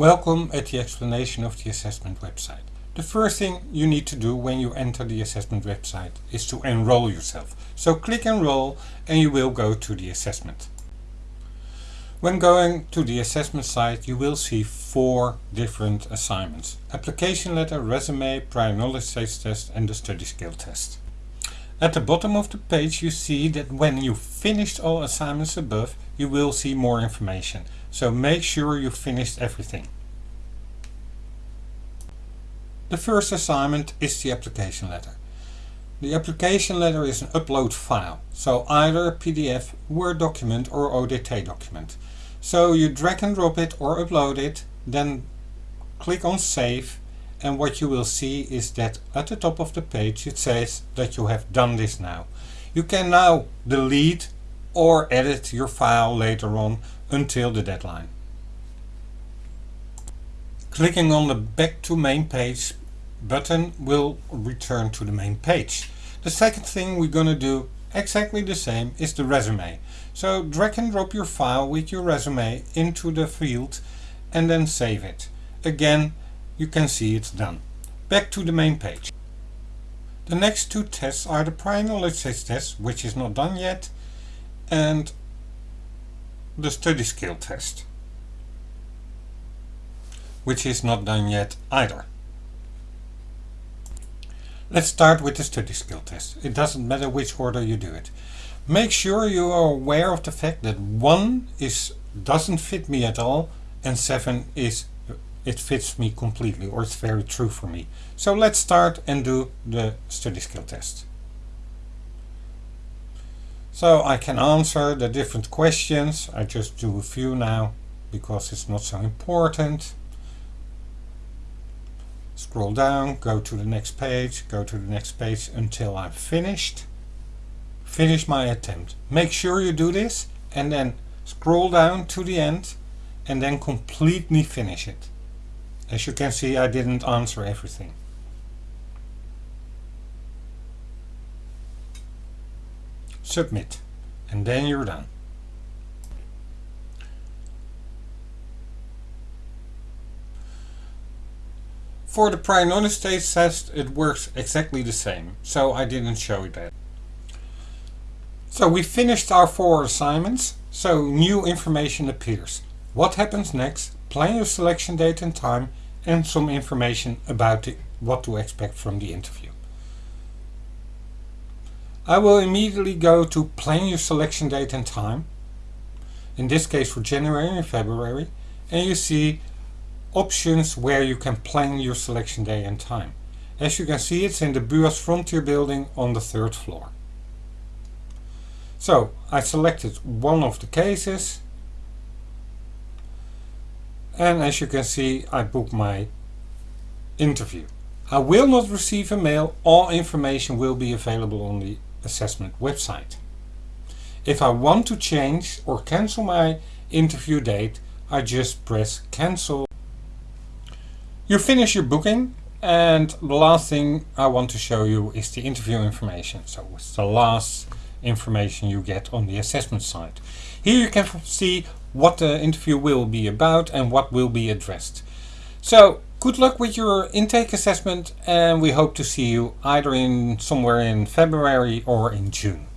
Welcome at the explanation of the assessment website. The first thing you need to do when you enter the assessment website is to enroll yourself. So click enroll and you will go to the assessment. When going to the assessment site you will see four different assignments. Application letter, resume, prior knowledge test and the study skill test. At the bottom of the page you see that when you finished all assignments above you will see more information. So make sure you finished everything. The first assignment is the application letter. The application letter is an upload file, so either a PDF, Word document or ODT document. So you drag and drop it or upload it, then click on save and what you will see is that at the top of the page it says that you have done this now. You can now delete or edit your file later on until the deadline. Clicking on the back to main page button will return to the main page. The second thing we're going to do exactly the same is the resume. So drag and drop your file with your resume into the field and then save it. Again you can see it's done. Back to the main page. The next two tests are the prior knowledge test, which is not done yet, and the study skill test, which is not done yet either. Let's start with the study skill test. It doesn't matter which order you do it. Make sure you are aware of the fact that 1 is doesn't fit me at all and 7 is it fits me completely or it's very true for me. So let's start and do the study skill test. So I can answer the different questions. I just do a few now because it's not so important. Scroll down, go to the next page, go to the next page until I'm finished. Finish my attempt. Make sure you do this and then scroll down to the end and then completely finish it. As you can see I didn't answer everything. Submit and then you're done. For the prior knowledge test it works exactly the same, so I didn't show you that. So we finished our four assignments, so new information appears. What happens next, plan your selection date and time and some information about the, what to expect from the interview. I will immediately go to plan your selection date and time, in this case for January and February, and you see options where you can plan your selection day and time. As you can see it's in the Buas Frontier building on the third floor. So I selected one of the cases and as you can see I book my interview. I will not receive a mail, all information will be available on the assessment website. If I want to change or cancel my interview date, I just press cancel. You finish your booking and the last thing I want to show you is the interview information. So it's the last information you get on the assessment site. Here you can see what the interview will be about and what will be addressed. So good luck with your intake assessment and we hope to see you either in somewhere in February or in June.